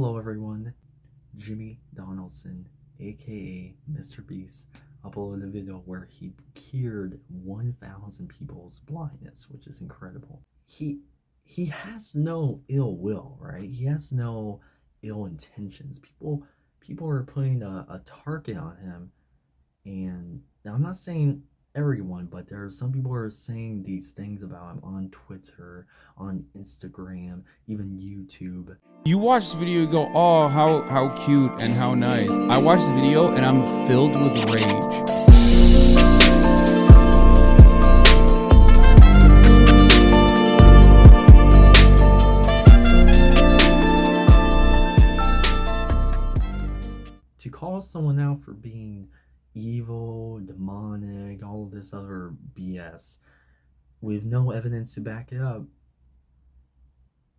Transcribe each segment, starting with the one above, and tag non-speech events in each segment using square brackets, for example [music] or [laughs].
Hello everyone, Jimmy Donaldson, aka Mr. Beast, uploaded a video where he cured 1,000 people's blindness, which is incredible. He he has no ill will, right? He has no ill intentions. People people are putting a, a target on him, and now I'm not saying everyone, but there are some people who are saying these things about him on Twitter, on Instagram, even YouTube. You watch this video, you go, oh, how, how cute and how nice. I watch this video and I'm filled with rage. To call someone out for being evil, demonic, all this other BS with no evidence to back it up.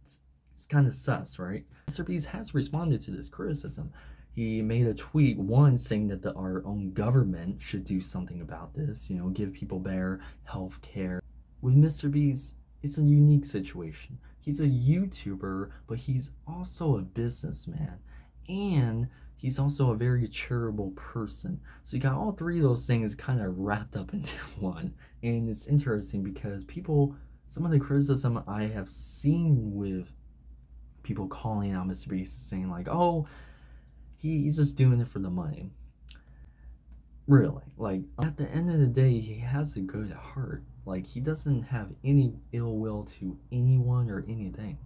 It's, it's kind of sus, right? Mr. Beast has responded to this criticism. He made a tweet, once saying that the, our own government should do something about this, you know, give people better health care. With Mr. Beast, it's a unique situation. He's a YouTuber, but he's also a businessman. And he's also a very charitable person. So you got all three of those things kind of wrapped up [laughs] into one. And it's interesting because people, some of the criticism I have seen with people calling out Mr. Beast is saying like, oh, he, he's just doing it for the money. Really, like at the end of the day, he has a good heart. Like he doesn't have any ill will to anyone or anything.